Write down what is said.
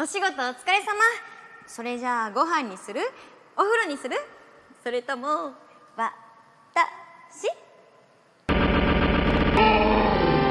お仕事お疲れ様。それじゃあご飯にする？お風呂にする？それともわ